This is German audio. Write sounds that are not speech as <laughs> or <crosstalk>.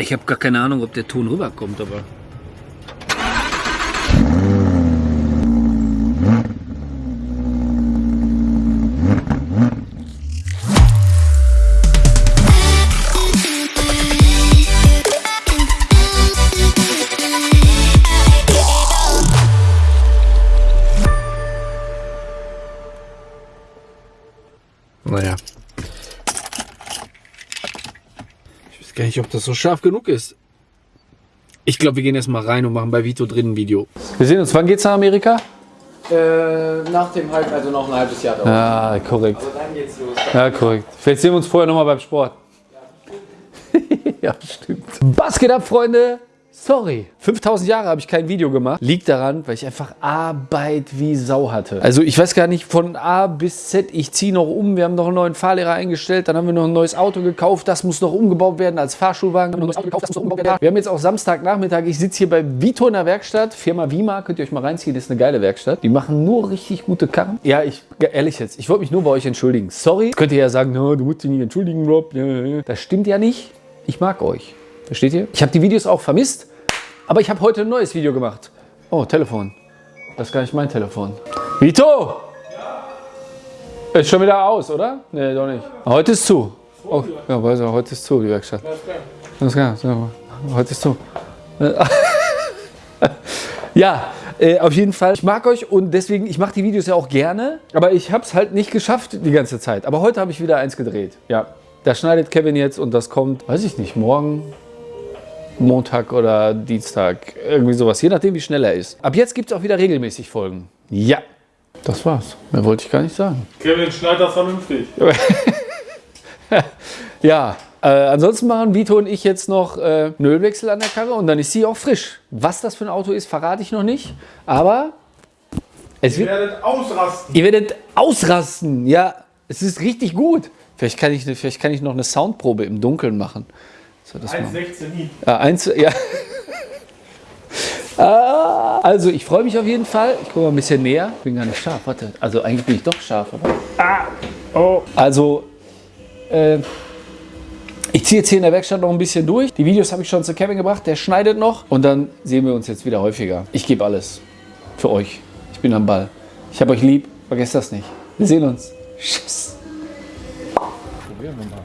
Ich habe gar keine Ahnung, ob der Ton rüberkommt, aber. Naja. Ich weiß gar nicht, ob das so scharf genug ist. Ich glaube, wir gehen erst mal rein und machen bei Vito drin ein Video. Wir sehen uns. Wann geht's nach Amerika? Äh, nach dem Halb, also noch ein halbes Jahr dauert. Ja, korrekt. Also dann geht's los. Ja, korrekt. Vielleicht sehen wir uns vorher nochmal beim Sport. <laughs> ja, stimmt. Was geht ab, Freunde? Sorry, 5000 Jahre habe ich kein Video gemacht. Liegt daran, weil ich einfach Arbeit wie Sau hatte. Also ich weiß gar nicht, von A bis Z, ich ziehe noch um. Wir haben noch einen neuen Fahrlehrer eingestellt. Dann haben wir noch ein neues Auto gekauft. Das muss noch umgebaut werden als Fahrschulwagen. Wir haben jetzt auch Samstagnachmittag. Ich sitze hier bei Vito in der Werkstatt. Firma Vima, könnt ihr euch mal reinziehen. Das ist eine geile Werkstatt. Die machen nur richtig gute Karren. Ja, ich, ehrlich jetzt, ich wollte mich nur bei euch entschuldigen. Sorry. Könnt ihr ja sagen, no, du musst dich nicht entschuldigen, Rob. Das stimmt ja nicht. Ich mag euch. Versteht ihr? Ich habe die Videos auch vermisst, aber ich habe heute ein neues Video gemacht. Oh, Telefon. Das ist gar nicht mein Telefon. Vito! Ja. Ist schon wieder aus, oder? Nee, doch nicht. Heute ist zu. Oh, ja, weiß ich, heute ist zu, die Werkstatt. Alles klar. So, heute ist zu. <laughs> ja, äh, auf jeden Fall. Ich mag euch und deswegen, ich mache die Videos ja auch gerne, aber ich habe es halt nicht geschafft die ganze Zeit. Aber heute habe ich wieder eins gedreht. Ja, das schneidet Kevin jetzt und das kommt, weiß ich nicht, morgen, Montag oder Dienstag, irgendwie sowas, je nachdem wie schnell er ist. Ab jetzt gibt es auch wieder regelmäßig Folgen. Ja, das war's. Mehr wollte ich gar nicht sagen. Kevin, schneid das vernünftig. <laughs> ja, äh, ansonsten machen Vito und ich jetzt noch äh, einen Ölwechsel an der Karre und dann ist sie auch frisch. Was das für ein Auto ist, verrate ich noch nicht. Aber es Ihr wird, werdet ausrasten. ihr werdet ausrasten. Ja, es ist richtig gut. Vielleicht kann ich, vielleicht kann ich noch eine Soundprobe im Dunkeln machen. So, das mal. 1,16 nie. Ja, eins, ja. <laughs> Ah, Also, ich freue mich auf jeden Fall. Ich gucke mal ein bisschen näher. Ich bin gar nicht scharf. Warte. Also, eigentlich bin ich doch scharf. Aber ah, oh. Also, äh, ich ziehe jetzt hier in der Werkstatt noch ein bisschen durch. Die Videos habe ich schon zu Kevin gebracht. Der schneidet noch. Und dann sehen wir uns jetzt wieder häufiger. Ich gebe alles. Für euch. Ich bin am Ball. Ich habe euch lieb. Vergesst das nicht. Wir sehen uns. Tschüss. Probieren wir mal.